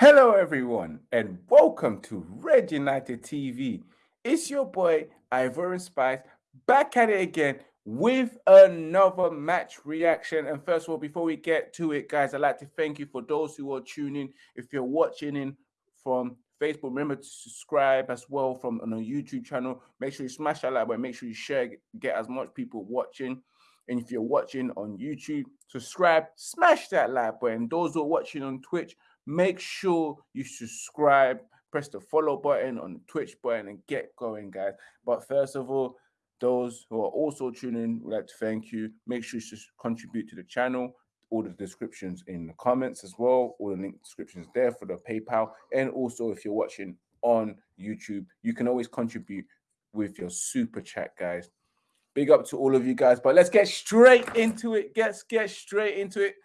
Hello, everyone, and welcome to Red United TV. It's your boy Ivorian Spice back at it again with another match reaction. And first of all, before we get to it, guys, I'd like to thank you for those who are tuning. If you're watching in from Facebook, remember to subscribe as well from on a YouTube channel. Make sure you smash that like button. Make sure you share, get as much people watching. And if you're watching on YouTube, subscribe, smash that like button. Those who are watching on Twitch, Make sure you subscribe, press the follow button on the Twitch button, and get going, guys. But first of all, those who are also tuning, would like to thank you. Make sure you contribute to the channel. All the descriptions in the comments as well. All the link descriptions there for the PayPal. And also, if you're watching on YouTube, you can always contribute with your super chat, guys. Big up to all of you guys. But let's get straight into it. Let's get straight into it.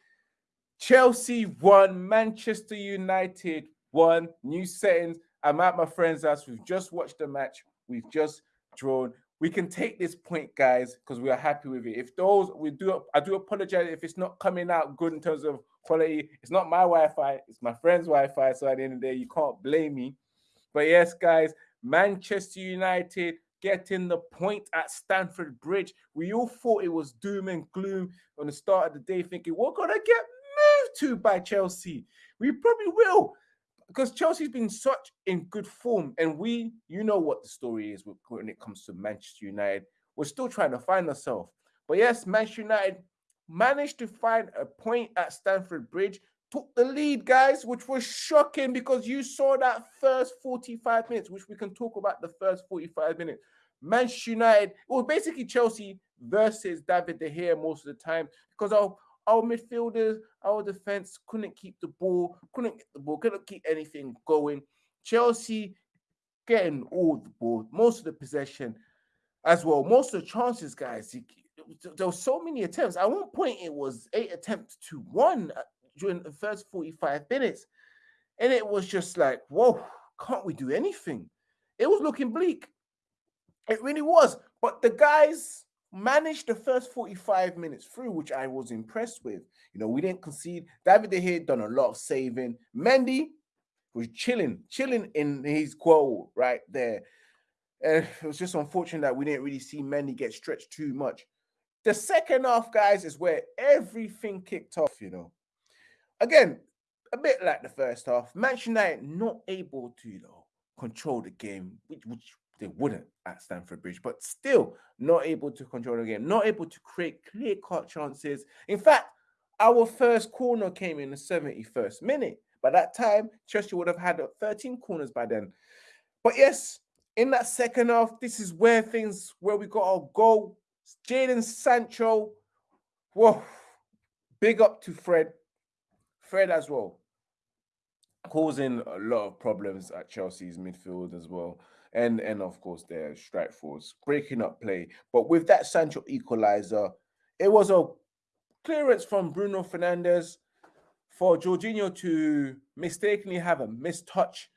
Chelsea won, Manchester United won, new settings. I'm at my friend's house. We've just watched the match. We've just drawn. We can take this point, guys, because we are happy with it. If those we do, I do apologize if it's not coming out good in terms of quality. It's not my Wi-Fi, it's my friend's Wi-Fi. So at the end of the day, you can't blame me. But yes, guys, Manchester United getting the point at Stamford Bridge. We all thought it was doom and gloom on the start of the day, thinking we're gonna get to by Chelsea. We probably will because Chelsea's been such in good form, and we, you know what the story is when it comes to Manchester United. We're still trying to find ourselves. But yes, Manchester United managed to find a point at Stamford Bridge, took the lead, guys, which was shocking because you saw that first 45 minutes, which we can talk about the first 45 minutes. Manchester United, it was basically Chelsea versus David De Gea most of the time because of our midfielders, our defense couldn't keep the ball, couldn't get the ball, couldn't keep anything going. Chelsea getting all the ball, most of the possession as well. Most of the chances, guys. There were so many attempts. At one point, it was eight attempts to one uh, during the first 45 minutes. And it was just like, whoa, can't we do anything? It was looking bleak. It really was. But the guys managed the first 45 minutes through, which I was impressed with. You know, we didn't concede. David De Gea done a lot of saving. Mendy was chilling, chilling in his goal right there. And it was just unfortunate that we didn't really see Mendy get stretched too much. The second half, guys, is where everything kicked off, you know. Again, a bit like the first half, Manchester United not able to, you know, control the game, which, which they wouldn't at Stamford Bridge, but still not able to control the game, not able to create clear cut chances. In fact, our first corner came in the 71st minute. By that time, Chelsea would have had 13 corners by then. But yes, in that second half, this is where things where we got our goal. Jadon Sancho. Whoa, big up to Fred. Fred as well. Causing a lot of problems at Chelsea's midfield as well and and of course their strike force breaking up play. But with that Sancho equalizer, it was a clearance from Bruno Fernandes for Jorginho to mistakenly have a missed touch,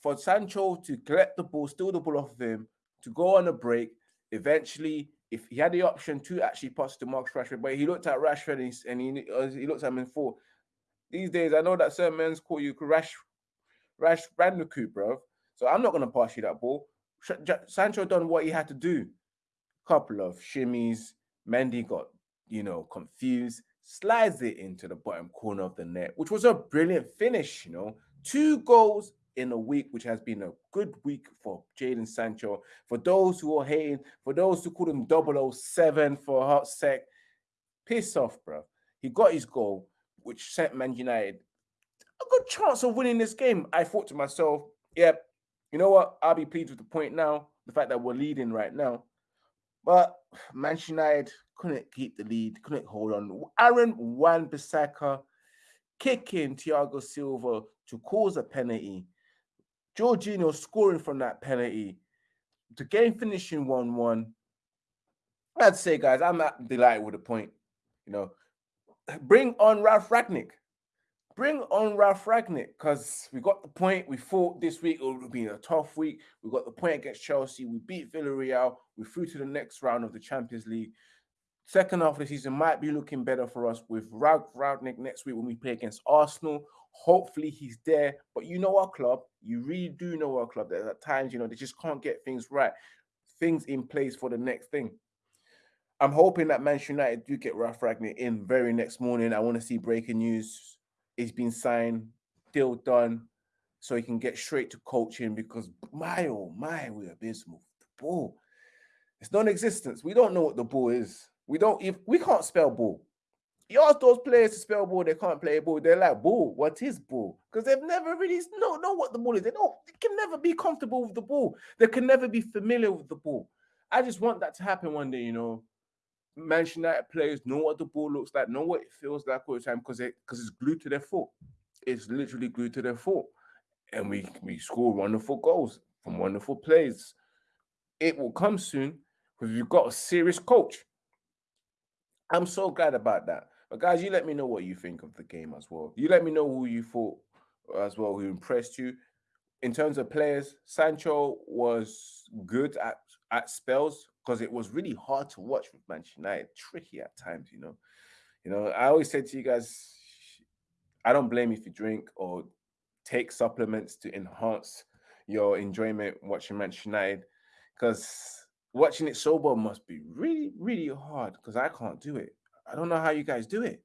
for Sancho to collect the ball, steal the ball off of him, to go on a break. Eventually, if he had the option to actually pass to Marcus Rashford, but he looked at Rashford and he, and he, uh, he looked at him and thought, these days, I know that certain men's call you Rash, Rash Bandicoot, bro. So I'm not going to pass you that ball. Sancho done what he had to do. Couple of shimmies. Mendy got, you know, confused. Slides it into the bottom corner of the net, which was a brilliant finish, you know. Two goals in a week, which has been a good week for Jadon Sancho. For those who are hating, for those who call him 007 for a hot sec, piss off, bro. He got his goal, which sent Man United a good chance of winning this game. I thought to myself, yep, you know what? I'll be pleased with the point now, the fact that we're leading right now. But Manchester United couldn't keep the lead, couldn't hold on. Aaron Wan-Bissaka kicking Thiago Silva to cause a penalty. Jorginho scoring from that penalty. The game finishing 1-1. I'd say, guys, I'm not delighted with the point. You know, bring on Ralf Rangnick bring on Ralf Rangnick because we got the point. We thought this week it would be a tough week. We got the point against Chelsea. We beat Villarreal. We through to the next round of the Champions League. Second half of the season might be looking better for us with Ralf Rangnick next week when we play against Arsenal. Hopefully he's there. But you know our club, you really do know our club. That at times, you know, they just can't get things right, things in place for the next thing. I'm hoping that Manchester United do get Ralf Rangnick in very next morning. I want to see breaking news. He's been signed, deal done, so he can get straight to coaching because my oh my, we're abysmal. The ball, it's non-existence. We don't know what the ball is. We don't if we can't spell ball. You ask those players to spell ball, they can't play ball. They're like, ball, what is ball? Because they've never really know, know what the ball is. They don't, they can never be comfortable with the ball. They can never be familiar with the ball. I just want that to happen one day, you know. Manchester United players know what the ball looks like, know what it feels like all the time because it because it's glued to their foot. It's literally glued to their foot. And we we score wonderful goals from wonderful plays. It will come soon because we've got a serious coach. I'm so glad about that. But guys, you let me know what you think of the game as well. You let me know who you thought as well, who impressed you. In terms of players, Sancho was good at at spells because it was really hard to watch with Manchester United. Tricky at times, you know. You know, I always said to you guys, I don't blame if you drink or take supplements to enhance your enjoyment watching Manchester United because watching it sober must be really, really hard because I can't do it. I don't know how you guys do it.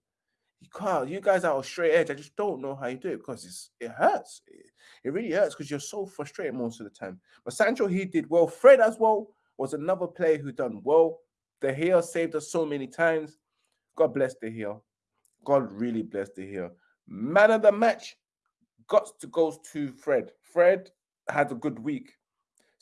You can't. You guys are straight edge. I just don't know how you do it because it's it hurts. It, it really hurts because you're so frustrated most of the time. But Sancho, he did well. Fred as well was another player who done well. De Gea saved us so many times. God bless De Gea. God really bless De Gea. Man of the match got to goes to Fred. Fred had a good week,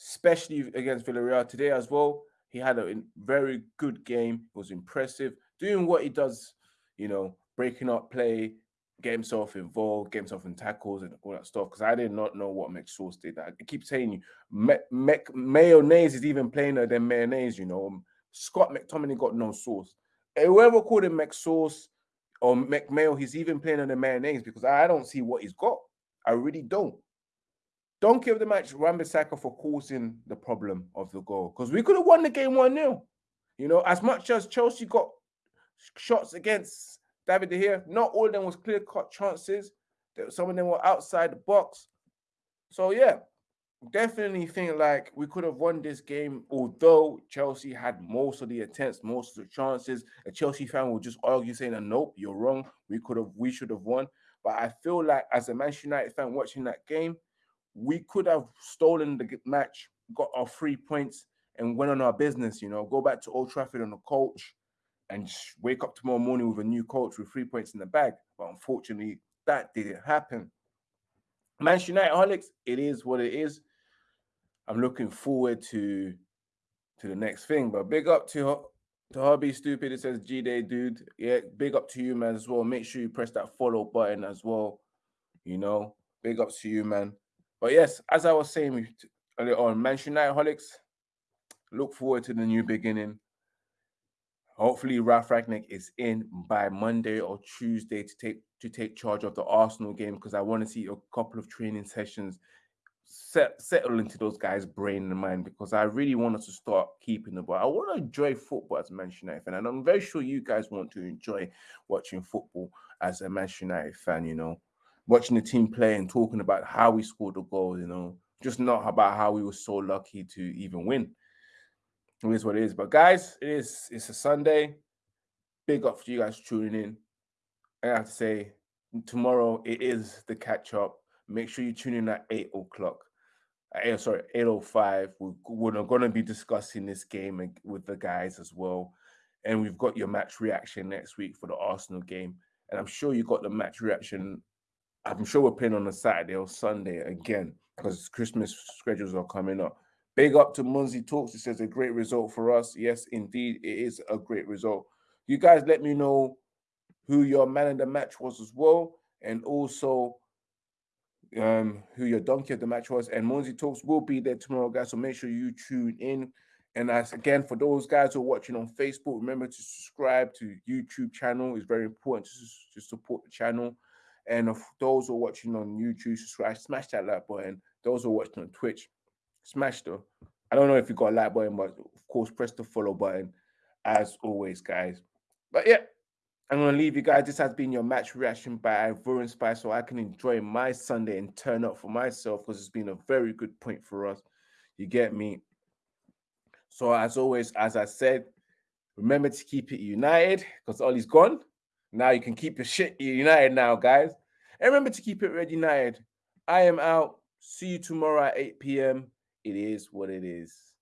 especially against Villarreal today as well. He had a very good game. It was impressive, doing what he does. You know, breaking up play, get himself involved, get himself in tackles and all that stuff. Because I did not know what McSauce did. I keep saying you, me, me, mayonnaise is even plainer than mayonnaise. You know, um, Scott McTominay got no sauce. Whoever called him McSauce or McMayo, he's even plainer than mayonnaise because I don't see what he's got. I really don't. Don't give the match Wan-Bissaka for causing the problem of the goal because we could have won the game 1 0. You know, as much as Chelsea got shots against David De Gea, not all of them was clear cut chances. Some of them were outside the box. So, yeah, definitely think like we could have won this game, although Chelsea had most of the attempts, most of the chances. A Chelsea fan will just argue saying, "Nope, you're wrong. We could have, we should have won." But I feel like as a Manchester United fan watching that game, we could have stolen the match, got our three points, and went on our business. You know, go back to Old Trafford on the coach, and wake up tomorrow morning with a new coach with three points in the bag. But unfortunately, that didn't happen. Manchester United holics, it is what it is. I'm looking forward to to the next thing. But big up to to Hobby Stupid. It says G Day, dude. Yeah, big up to you, man, as well. Make sure you press that follow button as well. You know, big up to you, man. But yes, as I was saying earlier on, Manchester United holics, look forward to the new beginning. Hopefully, Ralf Rangnick is in by Monday or Tuesday to take to take charge of the Arsenal game because I want to see a couple of training sessions set, settle into those guys' brain and mind because I really want us to start keeping the ball. I want to enjoy football as a Manchester United fan, and I'm very sure you guys want to enjoy watching football as a Manchester United fan. You know, watching the team play and talking about how we scored the goal. You know, just not about how we were so lucky to even win. It is what it is. But guys, it is it's a Sunday. Big up for you guys tuning in. I have to say, tomorrow it is the catch up. Make sure you tune in at eight o'clock. Uh, eight, sorry, eight o five. We're, we're going to be discussing this game with the guys as well, and we've got your match reaction next week for the Arsenal game. And I'm sure you got the match reaction. I'm sure we're playing on a Saturday or Sunday again because Christmas schedules are coming up. Big up to Munzi Talks. It says a great result for us. Yes, indeed, it is a great result. You guys let me know who your man in the match was as well, and also um, who your donkey of the match was. And Munzi Talks will be there tomorrow, guys. So make sure you tune in. And as again, for those guys who are watching on Facebook, remember to subscribe to YouTube channel. It's very important to, to support the channel. And of those who are watching on YouTube, subscribe, smash that like button. Those who are watching on Twitch, smash the. I don't know if you got a like button, but of course, press the follow button as always, guys. But yeah, I'm gonna leave you guys. This has been your match reaction by Ivorian Spice, so I can enjoy my Sunday and turn up for myself because it's been a very good point for us. You get me? So as always, as I said, remember to keep it united because Ollie's gone. Now you can keep your shit united now, guys. And remember to keep it red united. I am out. See you tomorrow at 8 p.m. It is what it is.